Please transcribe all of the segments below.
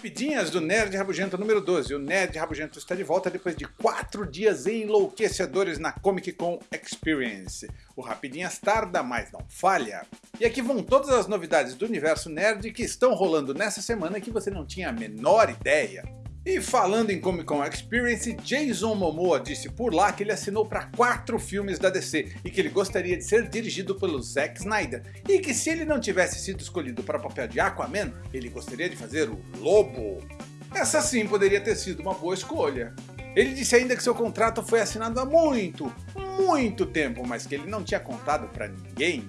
Rapidinhas do Nerd Rabugento número 12. O Nerd Rabugento está de volta depois de 4 dias enlouquecedores na Comic Con Experience. O Rapidinhas tarda, mas não falha. E aqui vão todas as novidades do universo nerd que estão rolando nessa semana que você não tinha a menor ideia. E falando em Comic Con Experience, Jason Momoa disse por lá que ele assinou para quatro filmes da DC e que ele gostaria de ser dirigido pelo Zack Snyder, e que se ele não tivesse sido escolhido para o papel de Aquaman, ele gostaria de fazer o Lobo. Essa sim poderia ter sido uma boa escolha. Ele disse ainda que seu contrato foi assinado há muito, muito tempo, mas que ele não tinha contado para ninguém.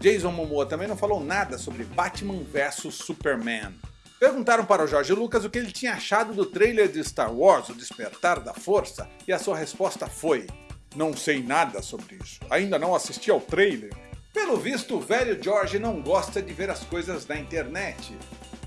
Jason Momoa também não falou nada sobre Batman vs Superman. Perguntaram para o Jorge Lucas o que ele tinha achado do trailer de Star Wars, O Despertar da Força, e a sua resposta foi Não sei nada sobre isso, ainda não assisti ao trailer. Pelo visto, o velho George não gosta de ver as coisas na internet.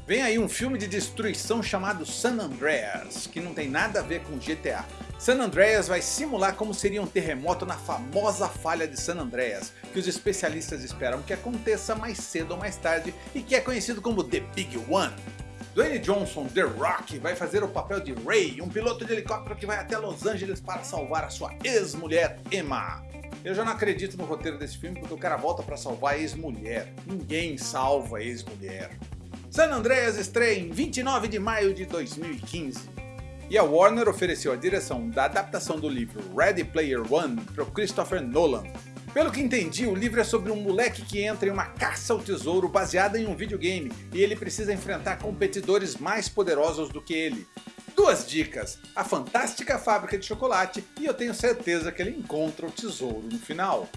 Vem aí um filme de destruição chamado San Andreas, que não tem nada a ver com GTA. San Andreas vai simular como seria um terremoto na famosa falha de San Andreas, que os especialistas esperam que aconteça mais cedo ou mais tarde e que é conhecido como The Big One. Dwayne Johnson, The Rock, vai fazer o papel de Ray, um piloto de helicóptero que vai até Los Angeles para salvar a sua ex-mulher Emma. Eu já não acredito no roteiro desse filme porque o cara volta para salvar a ex-mulher. Ninguém salva a ex-mulher. San Andreas estreia em 29 de maio de 2015. E a Warner ofereceu a direção da adaptação do livro Ready Player One para Christopher Nolan, pelo que entendi, o livro é sobre um moleque que entra em uma caça ao tesouro baseada em um videogame e ele precisa enfrentar competidores mais poderosos do que ele. Duas dicas, a fantástica fábrica de chocolate e eu tenho certeza que ele encontra o tesouro no final.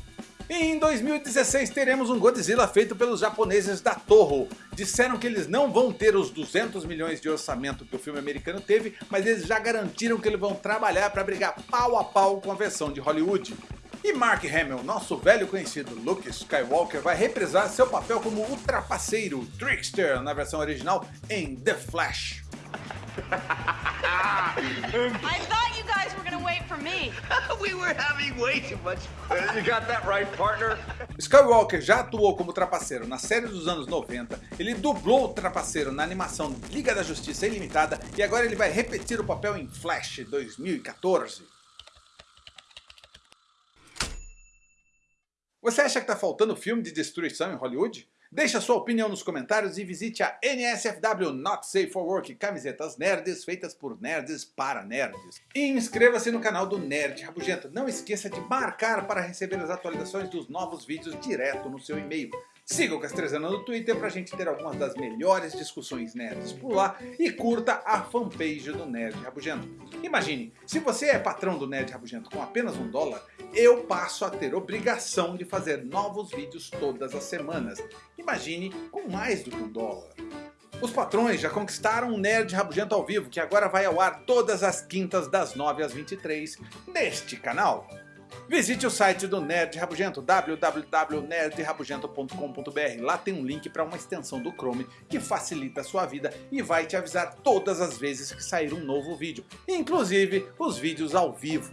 Em 2016 teremos um Godzilla feito pelos japoneses da Toho. Disseram que eles não vão ter os 200 milhões de orçamento que o filme americano teve, mas eles já garantiram que eles vão trabalhar para brigar pau a pau com a versão de Hollywood. E Mark Hamill, nosso velho conhecido Luke Skywalker, vai reprisar seu papel como ultrapaceiro Trickster na versão original em The Flash. I thought you guys were gonna wait for me. we were having way too much fun. You got that right, partner? Skywalker já atuou como trapaceiro na série dos anos 90, ele dublou o trapaceiro na animação Liga da Justiça Ilimitada e agora ele vai repetir o papel em Flash 2014. Você acha que está faltando filme de destruição em Hollywood? Deixe a sua opinião nos comentários e visite a NSFW Not Safe for Work, camisetas nerds feitas por nerds para nerds. E inscreva-se no canal do Nerd Rabugento. Não esqueça de marcar para receber as atualizações dos novos vídeos direto no seu e-mail. Siga o Castrezana no Twitter pra gente ter algumas das melhores discussões nerds por lá e curta a fanpage do Nerd Rabugento. Imagine, se você é patrão do Nerd Rabugento com apenas um dólar, eu passo a ter obrigação de fazer novos vídeos todas as semanas. Imagine com mais do que um dólar. Os patrões já conquistaram o Nerd Rabugento ao vivo, que agora vai ao ar todas as quintas das 9 às 23 neste canal. Visite o site do Nerd Rabugento, www.nerdrabugento.com.br. Lá tem um link para uma extensão do Chrome que facilita a sua vida e vai te avisar todas as vezes que sair um novo vídeo, inclusive os vídeos ao vivo.